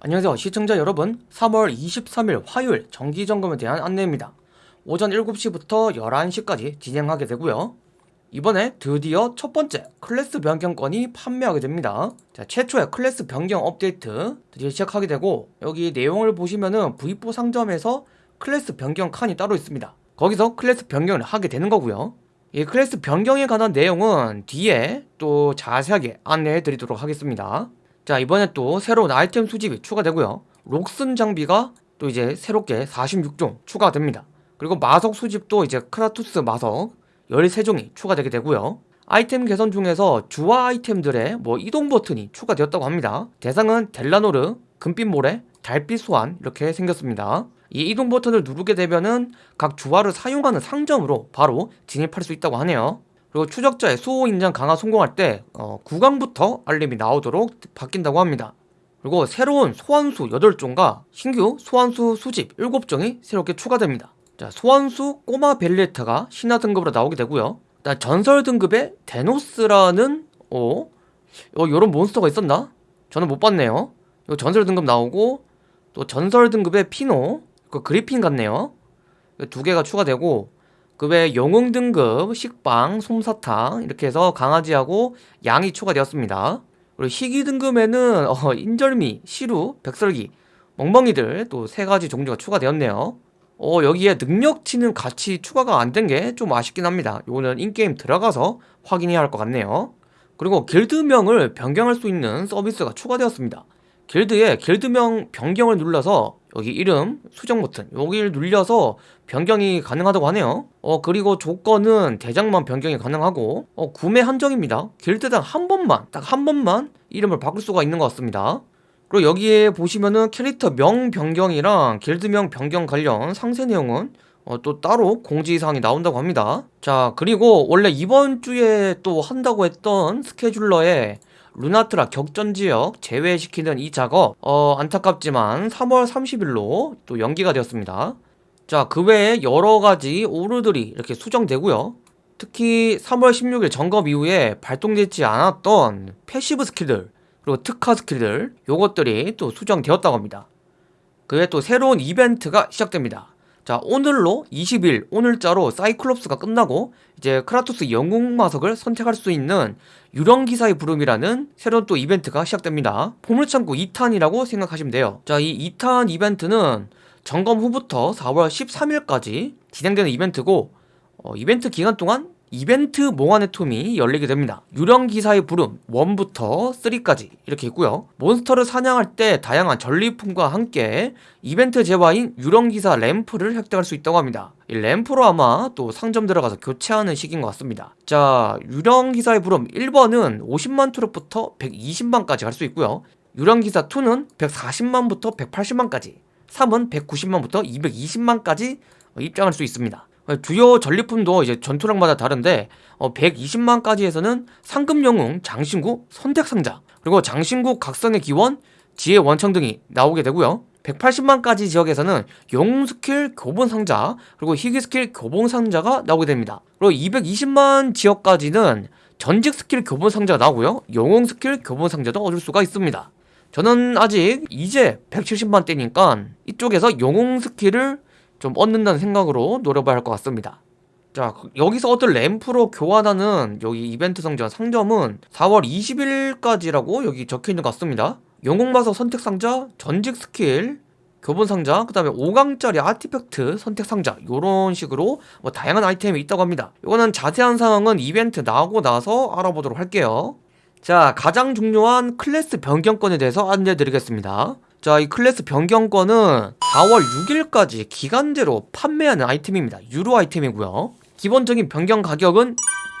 안녕하세요. 시청자 여러분 3월 23일 화요일 정기점검에 대한 안내입니다. 오전 7시부터 11시까지 진행하게 되고요. 이번에 드디어 첫 번째 클래스 변경권이 판매하게 됩니다. 자 최초의 클래스 변경 업데이트 드디어 시작하게 되고 여기 내용을 보시면은 V4 상점에서 클래스 변경 칸이 따로 있습니다. 거기서 클래스 변경을 하게 되는 거고요. 이 클래스 변경에 관한 내용은 뒤에 또 자세하게 안내해 드리도록 하겠습니다 자 이번에 또 새로운 아이템 수집이 추가되고요. 록슨 장비가 또 이제 새롭게 46종 추가됩니다. 그리고 마석 수집도 이제 크라투스 마석 13종이 추가되게 되고요. 아이템 개선 중에서 주화 아이템들의 뭐 이동 버튼이 추가되었다고 합니다. 대상은 델라노르, 금빛 모래, 달빛 소환 이렇게 생겼습니다. 이 이동 버튼을 누르게 되면은 각 주화를 사용하는 상점으로 바로 진입할 수 있다고 하네요 그리고 추적자의 수호 인장 강화 성공할 때 어, 9강부터 알림이 나오도록 바뀐다고 합니다. 그리고 새로운 소환수 8종과 신규 소환수 수집 7종이 새롭게 추가됩니다. 자, 소환수 꼬마 벨리에타가 신화 등급으로 나오게 되고요. 일단 전설 등급의 데노스라는 어, 어 이런 몬스터가 있었나? 저는 못 봤네요. 이거 전설 등급 나오고 또 전설 등급의 피노, 그 그리핀 같네요. 두 개가 추가되고 그 외 영웅 등급, 식빵, 솜사탕 이렇게 해서 강아지하고 양이 추가되었습니다. 그리고 희귀 등급에는 어, 인절미, 시루, 백설기, 멍멍이들 또 세 가지 종류가 추가되었네요. 어, 여기에 능력치는 같이 추가가 안 된 게 좀 아쉽긴 합니다. 이거는 인게임 들어가서 확인해야 할 것 같네요. 그리고 길드명을 변경할 수 있는 서비스가 추가되었습니다. 길드에 길드명 변경을 눌러서 여기 이름 수정 버튼. 여기를 눌려서 변경이 가능하다고 하네요. 어 그리고 조건은 대장만 변경이 가능하고 어 구매 한정입니다. 길드당 한 번만 딱 한 번만 이름을 바꿀 수가 있는 것 같습니다. 그리고 여기에 보시면은 캐릭터 명 변경이랑 길드명 변경 관련 상세 내용은 어, 또 따로 공지사항이 나온다고 합니다. 자 그리고 원래 이번 주에 또 한다고 했던 스케줄러에 루나트라 격전지역 제외시키는 이 작업 어, 안타깝지만 3월 30일로 또 연기가 되었습니다. 자 그 외에 여러가지 오류들이 이렇게 수정되고요. 특히 3월 16일 점검 이후에 발동되지 않았던 패시브 스킬들 그리고 특화 스킬들 요것들이 또 수정되었다고 합니다. 그 외에 또 새로운 이벤트가 시작됩니다 자 오늘로 20일 오늘자로 사이클롭스가 끝나고 이제 크라토스 영웅 마석을 선택할 수 있는 유령기사의 부름이라는 새로운 또 이벤트가 시작됩니다. 보물창고 2탄이라고 생각하시면 돼요. 자 이 2탄 이벤트는 점검 후부터 4월 13일까지 진행되는 이벤트고 어, 이벤트 기간 동안 이벤트 몽환의 톰이 열리게 됩니다. 유령기사의 부름 1부터 3까지 이렇게 있고요. 몬스터를 사냥할 때 다양한 전리품과 함께 이벤트 재화인 유령기사 램프를 획득할 수 있다고 합니다. 이 램프로 아마 또 상점 들어가서 교체하는 시기인 것 같습니다. 자 유령기사의 부름 1번은 50만 투력부터 120만까지 갈 수 있고요. 유령기사 2는 140만부터 180만까지 3은 190만부터 220만까지 입장할 수 있습니다 주요 전리품도 이제 전투력마다 다른데 어, 120만까지에서는 상급 영웅 장신구 선택상자 그리고 장신구 각성의 기원 지혜 원천 등이 나오게 되고요. 180만까지 지역에서는 영웅 스킬 교본 상자 그리고 희귀 스킬 교본 상자가 나오게 됩니다. 그리고 220만 지역까지는 전직 스킬 교본 상자가 나오고요. 영웅 스킬 교본 상자도 얻을 수가 있습니다. 저는 아직 이제 170만 대니까 이쪽에서 영웅 스킬을 좀 얻는다는 생각으로 노려봐야 할 것 같습니다. 자 여기서 얻을 램프로 교환하는 여기 이벤트 성전 상점은 4월 20일까지라고 여기 적혀있는 것 같습니다. 영웅마석 선택 상자, 전직 스킬, 교본 상자, 그 다음에 5강짜리 아티팩트 선택 상자 이런 식으로 뭐 다양한 아이템이 있다고 합니다. 이거는 자세한 상황은 이벤트 나오고 나서 알아보도록 할게요. 자 가장 중요한 클래스 변경권에 대해서 안내드리겠습니다. 자, 이 클래스 변경권은 4월 6일까지 기간제로 판매하는 아이템입니다. 유로 아이템이고요. 기본적인 변경 가격은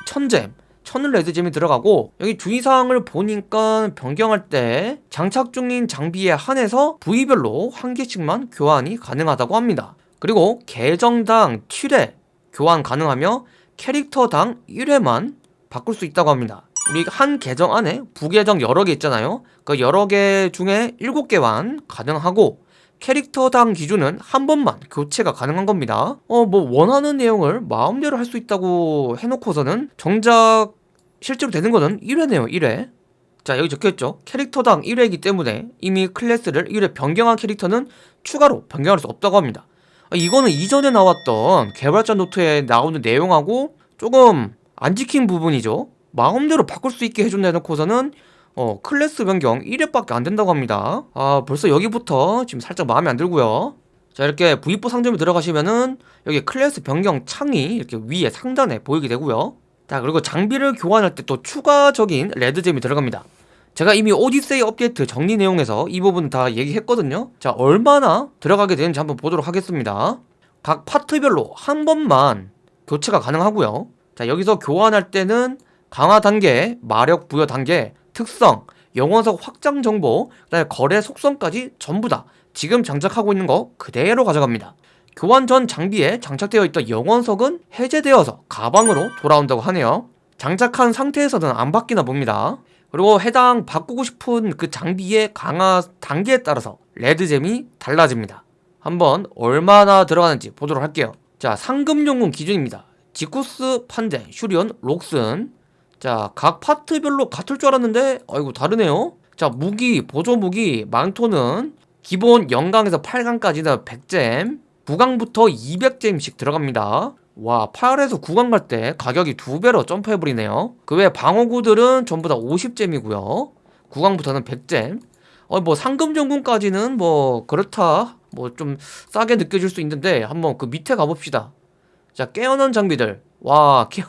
1000잼, 1000 레드잼이 들어가고 여기 주의사항을 보니까 변경할 때 장착 중인 장비에 한해서 부위별로 한 개씩만 교환이 가능하다고 합니다. 그리고 계정당 7회 교환 가능하며 캐릭터당 1회만 바꿀 수 있다고 합니다. 우리 한 계정 안에 부계정 여러 개 있잖아요 그 여러 개 중에 7개만 가능하고 캐릭터당 기준은 한 번만 교체가 가능한 겁니다. 어 뭐 원하는 내용을 마음대로 할 수 있다고 해놓고서는 정작 실제로 되는 거는 1회네요 1회. 자 여기 적혀있죠. 캐릭터당 1회이기 때문에 이미 클래스를 1회 변경한 캐릭터는 추가로 변경할 수 없다고 합니다. 아, 이거는 이전에 나왔던 개발자 노트에 나오는 내용하고 조금 안 지킨 부분이죠. 마음대로 바꿀 수 있게 해준다 해놓고서는 어 클래스 변경 1회밖에 안 된다고 합니다. 아 벌써 여기부터 지금 살짝 마음에 안 들고요. 자 이렇게 V4 상점에 들어가시면은 여기 클래스 변경 창이 이렇게 위에 상단에 보이게 되고요. 자 그리고 장비를 교환할 때 또 추가적인 red gem이 들어갑니다. 제가 이미 오디세이 업데이트 정리 내용에서 이 부분 다 얘기했거든요. 자 얼마나 들어가게 되는지 한번 보도록 하겠습니다. 각 파트별로 한 번만 교체가 가능하고요. 자 여기서 교환할 때는 강화 단계, 마력 부여 단계, 특성, 영원석 확장 정보, 그다음에 거래 속성까지 전부 다 지금 장착하고 있는 거 그대로 가져갑니다. 교환 전 장비에 장착되어 있던 영원석은 해제되어서 가방으로 돌아온다고 하네요. 장착한 상태에서는 안 바뀌나 봅니다. 그리고 해당 바꾸고 싶은 그 장비의 강화 단계에 따라서 레드잼이 달라집니다. 한번 얼마나 들어가는지 보도록 할게요. 자, 상금용군 기준입니다. 지쿠스, 판데, 슈리온, 록슨 자, 각 파트별로 같을 줄 알았는데 아이고 다르네요. 자, 무기, 보조 무기, 망토는 기본 영강에서 8강까지는 100잼, 9강부터 200잼씩 들어갑니다. 와, 8에서 9강 갈 때 가격이 두 배로 점프해버리네요. 그 외 방어구들은 전부 다 50잼이고요. 9강부터는 100잼. 어, 뭐 상금 전군까지는 뭐 그렇다. 뭐 좀 싸게 느껴질 수 있는데 한번 그 밑에 가봅시다. 자, 깨어난 장비들. 와, 깨어,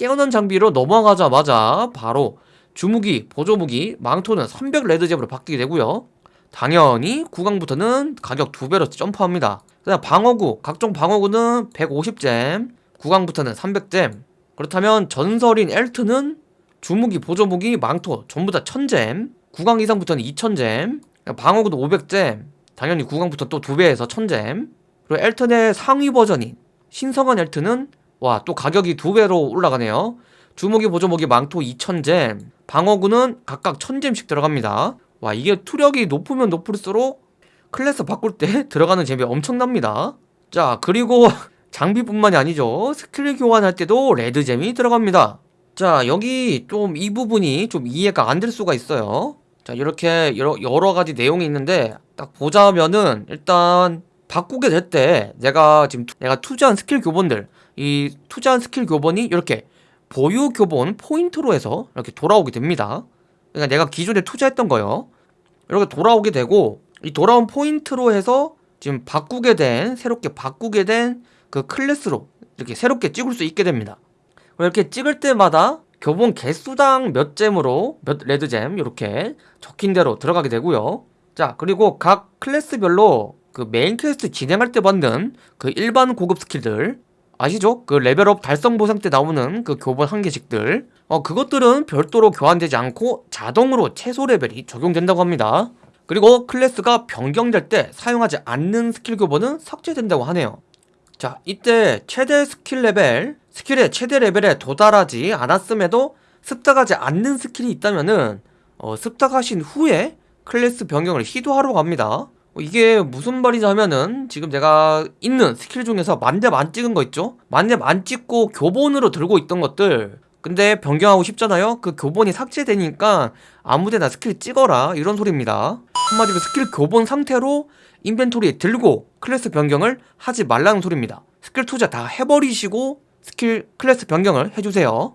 깨어난 장비로 넘어가자마자 바로 주무기, 보조무기, 망토는 300 레드잽으로 바뀌게 되고요. 당연히 9강부터는 가격 두 배로 점프합니다. 그다음 방어구, 각종 방어구는 150잼, 9강부터는 300잼. 그렇다면 전설인 엘트는 주무기, 보조무기, 망토 전부 다 1000잼, 9강 이상부터는 2000잼, 방어구도 500잼, 당연히 9강부터 또두 배에서 1000잼. 그리고 엘튼의 상위 버전인 신성한 엘트는 와 또 가격이 두 배로 올라가네요. 주무기, 보조무기, 망토 2000잼, 방어구는 각각 1000잼씩 들어갑니다. 와 이게 투력이 높으면 높을수록 클래스 바꿀 때 들어가는 재미 엄청납니다. 자 그리고 장비뿐만이 아니죠. 스킬 교환할 때도 red gem이 들어갑니다. 자 여기 좀 이 부분이 좀 이해가 안 될 수가 있어요. 자 이렇게 여러, 여러 가지 내용이 있는데 딱 보자면은 일단 바꾸게 될 때 내가 지금 투, 내가 투자한 스킬 교본들 이 투자한 스킬 교본이 이렇게 보유 교본 포인트로 해서 이렇게 돌아오게 됩니다. 그러니까 내가 기존에 투자했던 거요. 이렇게 돌아오게 되고 이 돌아온 포인트로 해서 지금 바꾸게 된 새롭게 바꾸게 된 그 클래스로 이렇게 새롭게 찍을 수 있게 됩니다. 이렇게 찍을 때마다 교본 개수당 몇 gem으로 몇 red gem 이렇게 적힌 대로 들어가게 되고요. 자 그리고 각 클래스별로 그 메인 퀘스트 진행할 때 받는 그 일반 고급 스킬들 아시죠? 그 레벨업 달성 보상 때 나오는 그 교본 한 개씩들. 어 그것들은 별도로 교환되지 않고 자동으로 최소 레벨이 적용된다고 합니다. 그리고 클래스가 변경될 때 사용하지 않는 스킬 교본은 삭제된다고 하네요. 자 이때 최대 스킬 레벨 스킬의 최대 레벨에 도달하지 않았음에도 습득하지 않는 스킬이 있다면은 어, 습득하신 후에 클래스 변경을 시도하라고 합니다. 어, 이게 무슨 말이냐면은 지금 제가 있는 스킬 중에서 만렙 안 찍은 거 있죠? 만렙 안 찍고 교본으로 들고 있던 것들. 근데 변경하고 싶잖아요? 그 교본이 삭제되니까 아무데나 스킬 찍어라. 이런 소리입니다. 한마디로 스킬 교본 상태로 inventory에 들고 클래스 변경을 하지 말라는 소리입니다. 스킬 투자 다 해버리시고 스킬 클래스 변경을 해주세요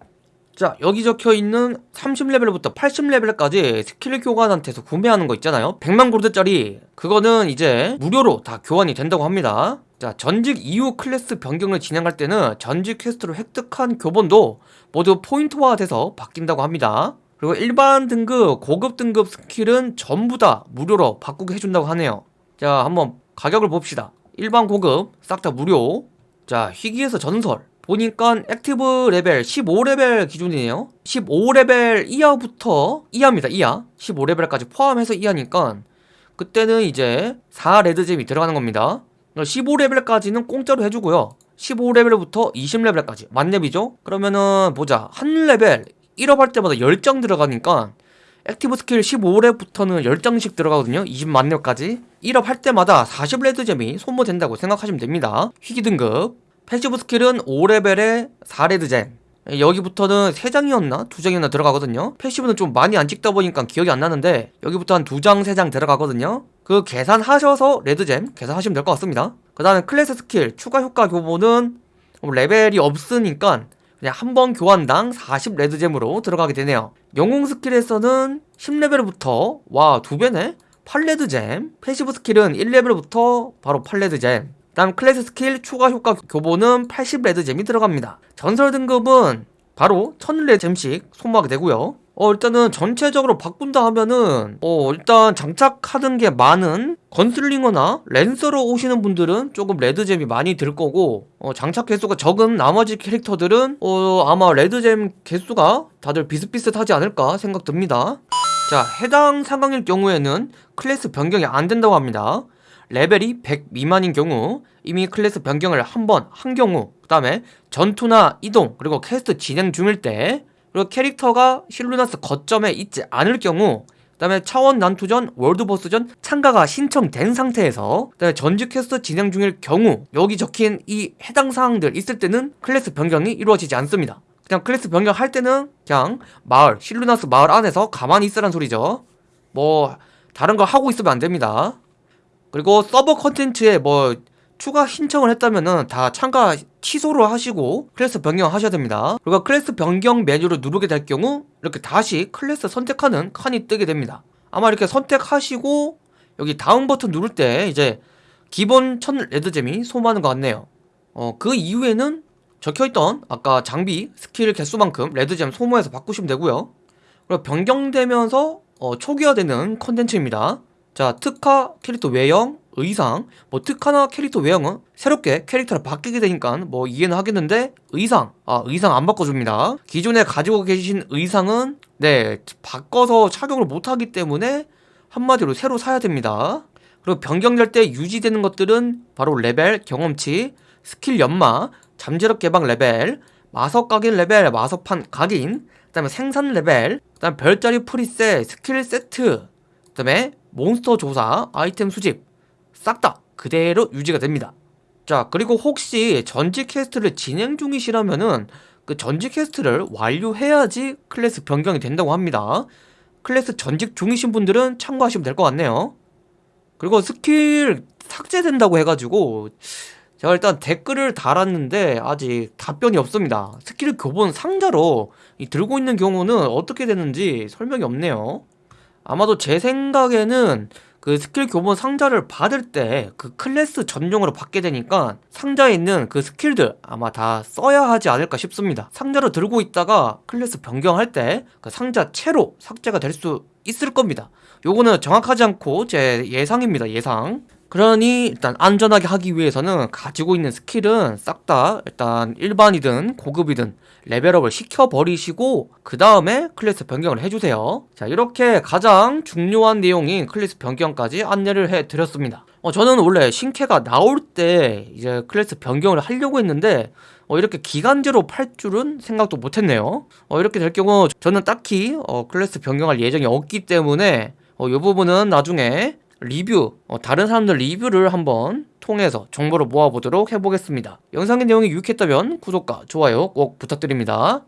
자 여기 적혀있는 30레벨부터 80레벨까지 스킬 교관한테서 구매하는 거 있잖아요. 100만 골드짜리. 그거는 이제 무료로 다 교환이 된다고 합니다. 자 전직 이후 클래스 변경을 진행할 때는 전직 quest로 획득한 교본도 모두 포인트화돼서 바뀐다고 합니다. 그리고 일반 등급, 고급 등급 스킬은 전부 다 무료로 바꾸게 해준다고 하네요. 자 한번 가격을 봅시다. 일반 고급 싹 다 무료. 자 희귀에서 전설 보니까 active 레벨 15레벨 기준이네요. 15레벨 이하부터 이하입니다 이하. 15레벨까지 포함해서 이하니까 그때는 이제 4 red gem이 들어가는 겁니다. 15레벨까지는 공짜로 해주고요. 15레벨부터 20레벨까지. 만렙이죠? 그러면은 보자. 한 레벨 1업 할 때마다 10장 들어가니까 active 스킬 15렙부터는 10장씩 들어가거든요. 20만렙까지. 1업 할 때마다 40 red gem이 소모된다고 생각하시면 됩니다. 희귀 등급 passive 스킬은 5레벨에 4 red gem 예, 여기부터는 3장이었나? 2장이었나 들어가거든요. passive는 좀 많이 안 찍다 보니까 기억이 안 나는데 여기부터 한 2장, 3장 들어가거든요. 그 계산하셔서 red gem 계산하시면 될 것 같습니다. 그 다음에 클래스 스킬 추가 효과 교본은 뭐 레벨이 없으니까 그냥 한 번 교환당 40 red gem으로 들어가게 되네요. 영웅 스킬에서는 10레벨부터 와 두배네? 8 red gem passive 스킬은 1레벨부터 바로 8 red gem 다음 클래스 스킬 추가 효과 교본은 80 red gem이 들어갑니다. 전설 등급은 바로 1000 red gem씩 소모하게 되고요. 어 일단은 전체적으로 바꾼다 하면은 어 일단 장착하는 게 많은 건슬링어나 랜서로 오시는 분들은 조금 red gem이 많이 들 거고 어 장착 개수가 적은 나머지 캐릭터들은 어 아마 red gem 개수가 다들 비슷비슷하지 않을까 생각 듭니다. 자 해당 상황일 경우에는 클래스 변경이 안 된다고 합니다 레벨이 100 미만인 경우 이미 클래스 변경을 한 번 한 경우 그 다음에 전투나 이동 그리고 퀘스트 진행 중일 때 그리고 캐릭터가 실루나스 거점에 있지 않을 경우 그 다음에 차원 난투전, world boss전 참가가 신청된 상태에서 그 다음에 전직 퀘스트 진행 중일 경우 여기 적힌 이 해당 사항들 있을 때는 클래스 변경이 이루어지지 않습니다. 그냥 클래스 변경할 때는 그냥 마을, 실루나스 마을 안에서 가만히 있으란 소리죠. 뭐 다른 거 하고 있으면 안 됩니다 그리고 서버 컨텐츠에 뭐 추가 신청을 했다면은 다 참가 취소를 하시고 클래스 변경하셔야 됩니다. 그리고 클래스 변경 메뉴를 누르게 될 경우 이렇게 다시 클래스 선택하는 칸이 뜨게 됩니다. 아마 이렇게 선택하시고 여기 다음 버튼 누를 때 이제 기본 천 red gem이 소모하는 것 같네요. 어, 그 이후에는 적혀있던 아까 장비 스킬 개수만큼 red gem 소모해서 바꾸시면 되고요. 그리고 변경되면서 어, 초기화되는 컨텐츠입니다 자 특화 캐릭터 외형 의상. 뭐 특화나 캐릭터 외형은 새롭게 캐릭터를 바뀌게 되니까 뭐 이해는 하겠는데 의상. 아 의상 안 바꿔줍니다. 기존에 가지고 계신 의상은 네 바꿔서 착용을 못하기 때문에 한마디로 새로 사야 됩니다. 그리고 변경될 때 유지되는 것들은 바로 레벨, 경험치, 스킬 연마, 잠재력 개방 레벨, 마석 각인 레벨, 마석판 각인 그 다음에 생산 레벨 그 다음 별자리 preset, 스킬 세트 그 다음에 몬스터 조사, 아이템 수집 싹 다 그대로 유지가 됩니다. 자 그리고 혹시 전직 퀘스트를 진행 중이시라면은 그 전직 퀘스트를 완료해야지 클래스 변경이 된다고 합니다. 클래스 전직 중이신 분들은 참고하시면 될 것 같네요. 그리고 스킬 삭제된다고 해가지고 제가 일단 댓글을 달았는데 아직 답변이 없습니다. 스킬 교본 상자로 이 들고 있는 경우는 어떻게 되는지 설명이 없네요 아마도 제 생각에는 그 스킬 교본 상자를 받을 때 그 클래스 전용으로 받게 되니까 상자에 있는 그 스킬들 아마 다 써야 하지 않을까 싶습니다. 상자를 들고 있다가 클래스 변경할 때 그 상자 채로 삭제가 될 수 있을 겁니다. 요거는 정확하지 않고 제 예상입니다 예상 그러니 일단 안전하게 하기 위해서는 가지고 있는 스킬은 싹 다 일단 일반이든 고급이든 레벨업을 시켜버리시고 그 다음에 클래스 변경을 해주세요. 자 이렇게 가장 중요한 내용인 클래스 변경까지 안내를 해드렸습니다. 어, 저는 원래 신캐가 나올 때 이제 클래스 변경을 하려고 했는데 어, 이렇게 기간제로 팔 줄은 생각도 못했네요. 어, 이렇게 될 경우 저는 딱히 어, 클래스 변경할 예정이 없기 때문에 어, 이 부분은 나중에 리뷰 어, 다른 사람들 리뷰를 한번 통해서 정보를 모아보도록 해보겠습니다. 영상의 내용이 유익했다면 구독과 좋아요 꼭 부탁드립니다